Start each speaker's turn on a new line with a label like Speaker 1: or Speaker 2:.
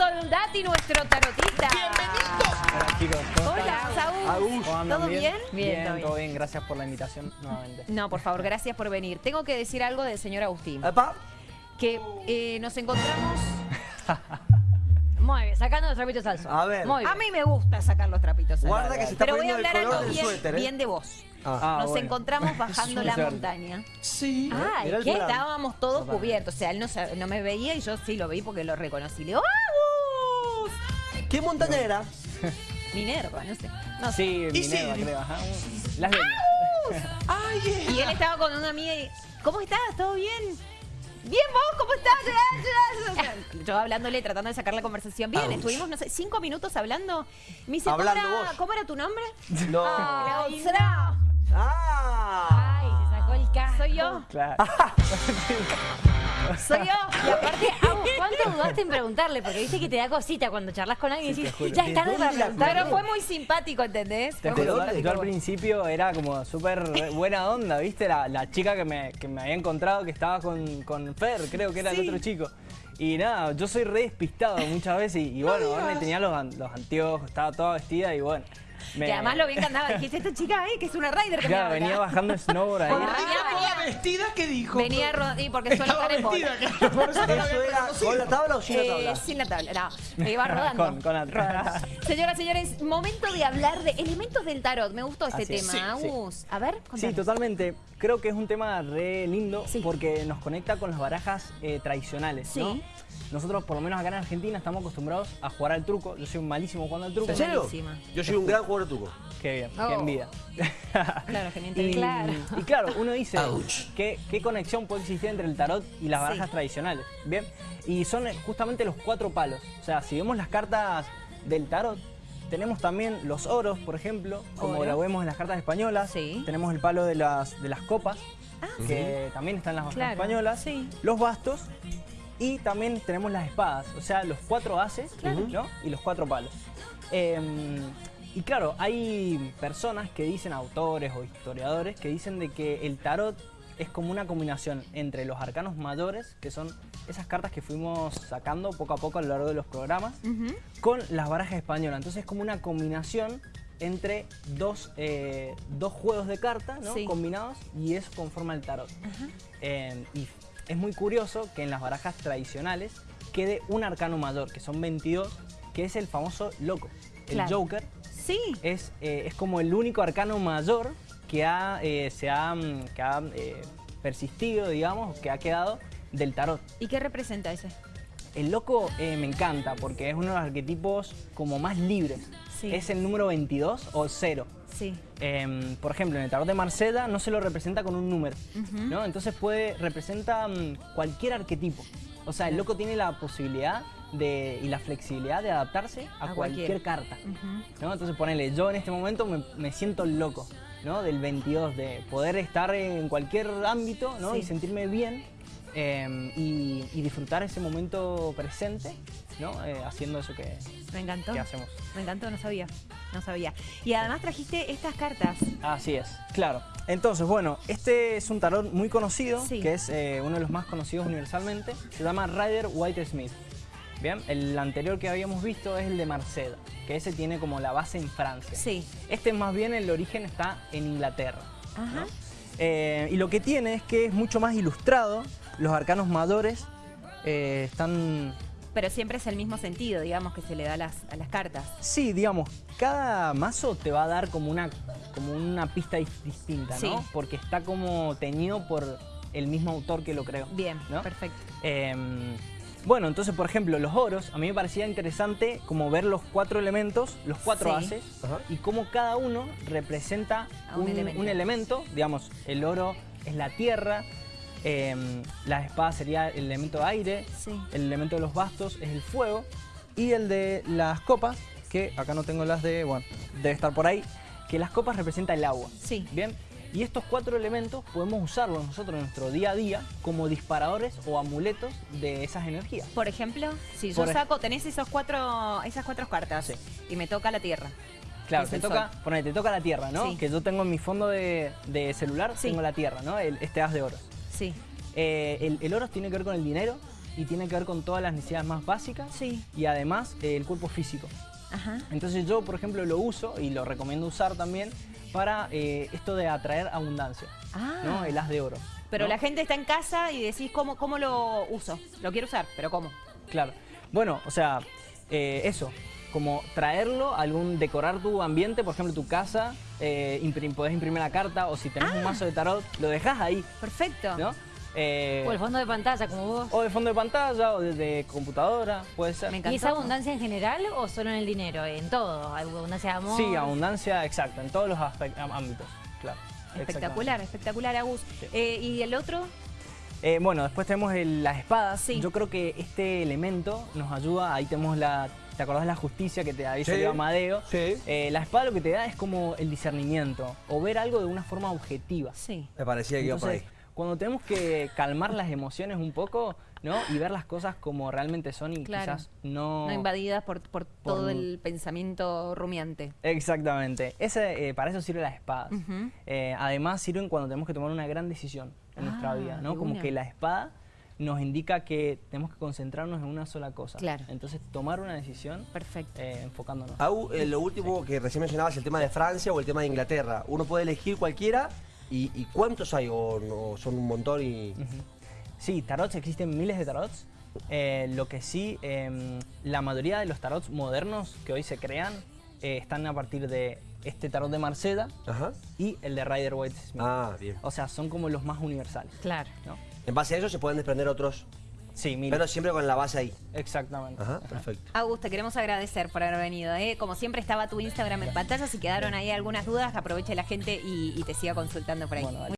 Speaker 1: Soldati, nuestro tarotista.
Speaker 2: Hola chicos, ¿cómo están?
Speaker 1: Hola, Saúl. ¿Todo bien?
Speaker 2: Bien,
Speaker 1: todo bien.
Speaker 2: todo bien. Gracias por la invitación nuevamente.
Speaker 1: No, por favor, gracias por venir. Tengo que decir algo del señor Agustín.
Speaker 3: Epa.
Speaker 1: Que eh, nos encontramos...
Speaker 4: Muy bien, sacando los trapitos al sol.
Speaker 3: A ver.
Speaker 4: Muy bien.
Speaker 1: A mí me gusta sacar los trapitos. al
Speaker 3: Guarda que se está
Speaker 1: Pero voy a hablar algo bien,
Speaker 3: suéter, ¿eh?
Speaker 1: bien de vos.
Speaker 3: Ah.
Speaker 1: Nos
Speaker 2: bueno.
Speaker 1: encontramos bajando la montaña.
Speaker 3: Sí.
Speaker 1: Que
Speaker 3: plan.
Speaker 1: estábamos todos cubiertos. O sea, él no, me veía y yo sí lo vi porque lo reconocí. Le digo, ¡Agus!
Speaker 3: ¿Qué montaña era?
Speaker 1: Minerva, no sé. No sé.
Speaker 2: Sí,
Speaker 3: Y
Speaker 2: Minerva,
Speaker 3: sí.
Speaker 2: creo. Ajá. Las leñas.
Speaker 3: Ay,
Speaker 1: Y él estaba con una amiga y, ¿cómo estás? ¿Todo bien? Bien, vos, ¿cómo estás? Yo hablándole, tratando de sacar la conversación. Bien,
Speaker 3: Ouch.
Speaker 1: estuvimos, no sé, cinco minutos hablando. Me dice, ¿cómo era,
Speaker 3: vos.
Speaker 1: ¿cómo era tu nombre?
Speaker 3: No.
Speaker 1: Ay,
Speaker 4: no.
Speaker 3: Ah.
Speaker 4: Ay, se sacó el casco.
Speaker 1: Soy yo,
Speaker 2: Claro.
Speaker 1: soy yo.
Speaker 4: Y aparte, Agus, ¿cuánto dudaste en preguntarle? Porque viste que te da cosita cuando charlas con alguien y decís, ya es tarde
Speaker 3: ¿De
Speaker 4: para
Speaker 3: dónde la
Speaker 4: preguntar.
Speaker 1: Pero fue muy simpático, ¿entendés?
Speaker 2: Te juro, yo al principio era como súper buena onda, ¿viste? La, la chica que me, que me había encontrado que estaba con, con Fer, creo que era el otro chico. Y nada, yo soy re despistado muchas veces y, y bueno, Orne tenía los, los anteojos, estaba toda vestida y bueno. Me-
Speaker 1: Que además lo bien que andaba. Dijiste, esta chica, eh, que es una rider que me
Speaker 2: Claro,
Speaker 1: habla.
Speaker 2: venía bajando snowboard ahí.
Speaker 1: Venía,
Speaker 5: toda
Speaker 1: venía,
Speaker 5: vestida, ¿qué dijo?
Speaker 1: venía ro- y porque suele
Speaker 5: Estaba
Speaker 1: estar en bola.
Speaker 5: vestida, claro, por eso no la había
Speaker 3: ¿Eso era con la tabla o sin la
Speaker 1: Eh,
Speaker 3: tabla?
Speaker 1: sin la tabla, no. Me iba rodando.
Speaker 2: Con- con la-
Speaker 1: Rodando. Señoras, señores, momento de hablar de elementos del tarot. Me gustó este
Speaker 2: Así es.
Speaker 1: tema,
Speaker 2: Sí, sí.
Speaker 1: Agus. A ver,
Speaker 2: Sí,
Speaker 1: contanos.
Speaker 2: totalmente. Creo que es un tema re lindo
Speaker 1: Sí.
Speaker 2: porque nos conecta con las barajas eh, tradicionales. ¿no?
Speaker 1: Sí.
Speaker 2: Nosotros, por lo menos acá en Argentina, estamos acostumbrados a jugar al truco. Yo soy malísimo jugando al truco.
Speaker 3: ¿En serio? Yo soy un gran jugador truco.
Speaker 2: Qué bien,
Speaker 1: Oh.
Speaker 2: qué envidia.
Speaker 1: Claro, que me
Speaker 2: y.
Speaker 4: Claro.
Speaker 2: y claro, uno dice. ¿qué, ¿qué conexión puede existir entre el tarot y las
Speaker 1: Sí.
Speaker 2: barajas tradicionales? Bien, y son justamente los cuatro palos. O sea, si vemos las cartas del tarot, tenemos también los oros, por ejemplo, como
Speaker 1: Oro.
Speaker 2: lo vemos en las cartas españolas.
Speaker 1: Sí.
Speaker 2: Tenemos el palo de las, de las copas, que también están en las barajas
Speaker 1: Claro,
Speaker 2: españolas.
Speaker 1: sí.
Speaker 2: Los bastos. Y también tenemos las espadas, o sea, los cuatro haces ¿no? y los cuatro palos. Eh, y claro, hay personas que dicen, autores o historiadores, que dicen de que el tarot es como una combinación entre los arcanos mayores, que son esas cartas que fuimos sacando poco a poco a lo largo de los programas, con las barajas españolas. Entonces es como una combinación entre dos, eh, dos juegos de cartas ¿no?
Speaker 1: Sí.
Speaker 2: combinados y eso conforma el tarot. Eh, y es muy curioso que en las barajas tradicionales quede un arcano mayor, que son 22, que es el famoso loco. El. Joker
Speaker 1: Sí.
Speaker 2: es, eh, es como el único arcano mayor que ha, eh, se ha, mm, que ha eh, persistido, digamos, que ha quedado del tarot.
Speaker 1: ¿Y qué representa ese?
Speaker 2: El loco me encanta porque es uno de los arquetipos como más libres.
Speaker 1: Sí.
Speaker 2: Es el número 22 o 0.
Speaker 1: Sí.
Speaker 2: Em, por ejemplo, en el tarot de Marsella no se lo representa con un número, ¿no? Entonces puede, representa mm, cualquier arquetipo. O sea, el loco tiene la posibilidad de, y la flexibilidad de adaptarse a,
Speaker 1: A
Speaker 2: cualquier,
Speaker 1: cualquier.
Speaker 2: carta. ¿no? Entonces ponele, yo en este momento me, me siento loco, ¿no? Del 22, de poder estar en cualquier ámbito, ¿no?
Speaker 1: Sí.
Speaker 2: Y sentirme bien em, y, y disfrutar ese momento presente, ¿no? Eh, haciendo eso que,
Speaker 1: Me encantó.
Speaker 2: que hacemos.
Speaker 1: Me encantó, no sabía. No sabía. Y además trajiste estas cartas.
Speaker 2: Así es, claro. Entonces, bueno, este es un tarot muy conocido,
Speaker 1: Sí.
Speaker 2: que es eh, uno de los más conocidos universalmente. Se llama Rider White Smith. Bien, el anterior que habíamos visto es el de Marceda, que ese tiene como la base en Francia.
Speaker 1: Sí.
Speaker 2: Este más bien el origen está en Inglaterra.
Speaker 1: Ajá.
Speaker 2: Eh, y lo que tiene es que es mucho más ilustrado. Los arcanos mayores eh, están
Speaker 1: Pero siempre es el mismo sentido, digamos, que se le da a las, a las cartas.
Speaker 2: Sí, digamos, cada mazo te va a dar como una, como una pista dis- distinta, ¿no?
Speaker 1: Sí.
Speaker 2: Porque está como teñido por el mismo autor que lo creó.
Speaker 1: Bien,
Speaker 2: ¿no?
Speaker 1: perfecto.
Speaker 2: Em, bueno, entonces, por ejemplo, los oros, a mí me parecía interesante como ver los cuatro elementos, los cuatro
Speaker 1: Sí.
Speaker 2: haces,
Speaker 3: Ajá.
Speaker 2: y cómo cada uno representa
Speaker 1: A un
Speaker 2: un,
Speaker 1: elemento.
Speaker 2: un elemento. Digamos, el oro es la tierra, em, la espada sería el elemento aire,
Speaker 1: Sí.
Speaker 2: el elemento de los bastos es el fuego y el de las copas, que acá no tengo las de, bueno, debe estar por ahí, que las copas representa el agua.
Speaker 1: Sí.
Speaker 2: Bien, y estos cuatro elementos podemos usarlos nosotros en nuestro día a día como disparadores o amuletos de esas energías.
Speaker 1: Por ejemplo, si yo
Speaker 2: Por
Speaker 1: saco, tenés esos cuatro, esas cuatro cartas
Speaker 2: Sí.
Speaker 1: y me toca la tierra.
Speaker 2: Claro, te toca,
Speaker 1: sol.
Speaker 2: ponele, te toca la tierra, ¿no?
Speaker 1: Sí.
Speaker 2: Que yo tengo en mi fondo de, de celular,
Speaker 1: Sí.
Speaker 2: tengo la tierra, ¿no? El- este haz de oro.
Speaker 1: Sí.
Speaker 2: Eh, el, el oro tiene que ver con el dinero, y tiene que ver con todas las necesidades más básicas
Speaker 1: Sí.
Speaker 2: y además eh, el cuerpo físico.
Speaker 1: Ajá.
Speaker 2: Entonces yo, por ejemplo, lo uso y lo recomiendo usar también para eh, esto de atraer abundancia,
Speaker 1: Ah.
Speaker 2: ¿no? El as de oro.
Speaker 1: Pero
Speaker 2: ¿no?
Speaker 1: la gente está en casa y decís, ¿cómo, ¿cómo lo uso? Lo quiero usar, pero ¿cómo?
Speaker 2: Claro. Bueno, o sea, eh, eso, como traerlo, algún decorar tu ambiente, por ejemplo, tu casa, eh, imprim- podés imprimir la carta o si tenés un mazo de tarot, lo dejas ahí,
Speaker 1: Perfecto.
Speaker 2: ¿no? Eh,
Speaker 4: O el fondo de pantalla, como vos.
Speaker 2: o de fondo de pantalla o desde computadora, puede ser.
Speaker 1: Me
Speaker 4: ¿Y
Speaker 1: encantó.
Speaker 4: es abundancia en general o solo en el dinero? En todo. ¿Hay abundancia de amor.
Speaker 2: Sí, abundancia, exacto, en todos los ámbitos, claro.
Speaker 1: Espectacular, espectacular, Agus.
Speaker 2: Sí.
Speaker 1: Eh, ¿Y el otro?
Speaker 2: Eh, bueno, después tenemos el- las espadas.
Speaker 1: Sí.
Speaker 2: Yo creo que este elemento nos ayuda. Ahí tenemos la. ¿Te acordás de la justicia que te había
Speaker 3: Sí.
Speaker 2: salido Amadeo?
Speaker 3: Sí.
Speaker 2: Eh, la espada lo que te da es como el discernimiento o ver algo de una forma objetiva.
Speaker 1: Sí.
Speaker 3: Me parecía que iba por ahí.
Speaker 2: Cuando tenemos que calmar las emociones un poco, ¿no? Y ver las cosas como realmente son y
Speaker 1: Claro.
Speaker 2: quizás no.
Speaker 1: No invadidas por, por todo
Speaker 2: Por-
Speaker 1: el pensamiento rumiante.
Speaker 2: Exactamente. Ese, eh, para eso sirve las espadas. Eh, además sirven cuando tenemos que tomar una gran decisión en nuestra
Speaker 1: Ah,
Speaker 2: vida, ¿no? Como
Speaker 1: una.
Speaker 2: que la espada nos indica que tenemos que concentrarnos en una sola cosa.
Speaker 1: Claro.
Speaker 2: Entonces tomar una decisión
Speaker 1: Perfecto.
Speaker 2: eh, enfocándonos.
Speaker 3: Au, eh, lo último que recién mencionabas, el tema de Francia o el tema de Inglaterra. Uno puede elegir cualquiera y, y ¿cuántos hay? O, no, son un montón y...
Speaker 2: Sí, tarots, existen miles de tarots. Eh, lo que sí, em, la mayoría de los tarots modernos que hoy se crean eh, están a partir de este tarot de Marceda
Speaker 3: Ajá.
Speaker 2: y el de Rider Waite Smith.
Speaker 3: Ah, bien.
Speaker 2: O sea, son como los más universales.
Speaker 4: Claro.
Speaker 2: ¿no?
Speaker 3: En base a eso se pueden desprender otros,
Speaker 2: Sí, miles.
Speaker 3: pero siempre con la base ahí.
Speaker 2: Exactamente.
Speaker 3: Ajá, perfecto.
Speaker 1: Agus, te queremos agradecer por haber venido. ¿eh? Como siempre estaba tu Instagram en pantalla. Si quedaron ahí algunas dudas, aproveche la gente y, y te siga consultando por ahí.
Speaker 2: Bueno.